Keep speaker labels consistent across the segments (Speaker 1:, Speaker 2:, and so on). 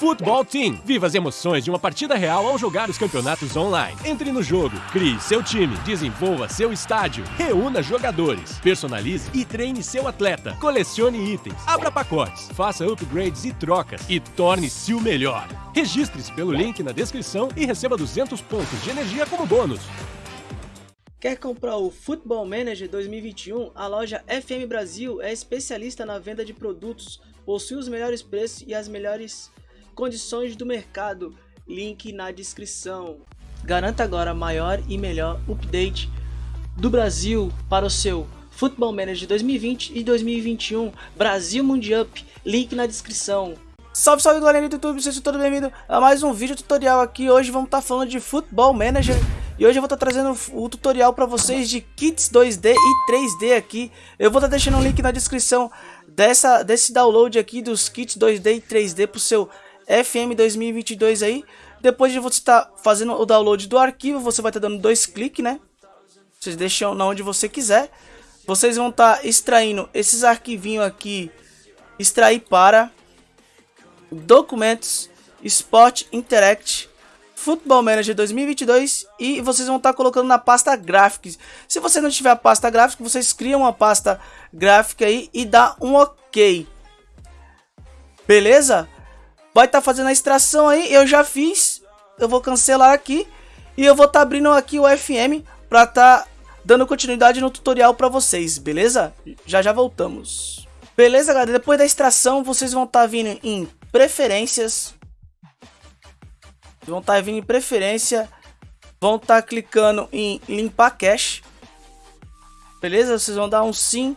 Speaker 1: Futebol Team. Viva as emoções de uma partida real ao jogar os campeonatos online. Entre no jogo, crie seu time, desenvolva seu estádio, reúna jogadores, personalize e treine seu atleta, colecione itens, abra pacotes, faça upgrades e trocas e torne-se o melhor. Registre-se pelo link na descrição e receba 200 pontos de energia como bônus.
Speaker 2: Quer comprar o Football Manager 2021? A loja FM Brasil é especialista na venda de produtos, possui os melhores preços e as melhores condições do mercado. Link na descrição. Garanta agora maior e melhor update do Brasil para o seu Football Manager 2020 e 2021 Brasil Mundial. Link na descrição. Salve, salve galera do YouTube, sejam todos bem-vindos a mais um vídeo tutorial aqui. Hoje vamos estar falando de Football Manager e hoje eu vou estar trazendo o tutorial para vocês de kits 2D e 3D aqui. Eu vou estar deixando um link na descrição dessa, desse download aqui dos kits 2D e 3D para o seu FM 2022 aí. Depois de você estar fazendo o download do arquivo, você vai estar dando dois cliques, né? Vocês deixam na onde você quiser. Vocês vão estar extraindo esses arquivinhos aqui. Extrair para documentos, Sport Interact Football Manager 2022 e vocês vão estar colocando na pasta Graphics. Se você não tiver a pasta gráfica, vocês criam uma pasta gráfica aí e dá um OK. Beleza? Vai estar fazendo a extração aí, eu já fiz. Eu vou cancelar aqui e eu vou estar abrindo aqui o FM para estar dando continuidade no tutorial para vocês, beleza? Já já voltamos. Beleza, galera? Depois da extração, vocês vão estar vindo em preferências, vão estar tá vindo em preferência, vão estar tá clicando em limpar cache. Beleza? Vocês vão dar um sim.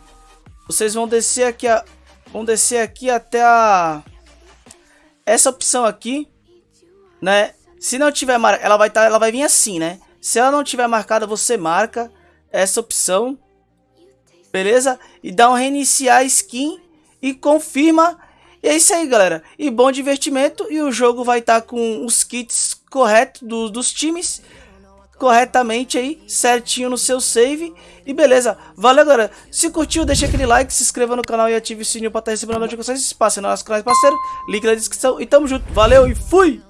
Speaker 2: Vocês vão descer aqui a vão descer aqui até a essa opção aqui, né? Se não tiver marcada, ela vai tá, ela vai vir assim, né? Se ela não tiver marcada, você marca essa opção. Beleza? E dá um reiniciar skin e confirma e é isso aí, galera. E bom divertimento. E o jogo vai estar tá com os kits corretos do, dos times. Corretamente aí, certinho no seu save. E beleza. Valeu, galera. Se curtiu, deixa aquele like, se inscreva no canal e ative o sininho para estar tá recebendo notificações. Espaço no nosso canal parceiro. Link na descrição. E tamo junto. Valeu e fui!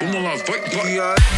Speaker 2: Vamos lá, vai, vai.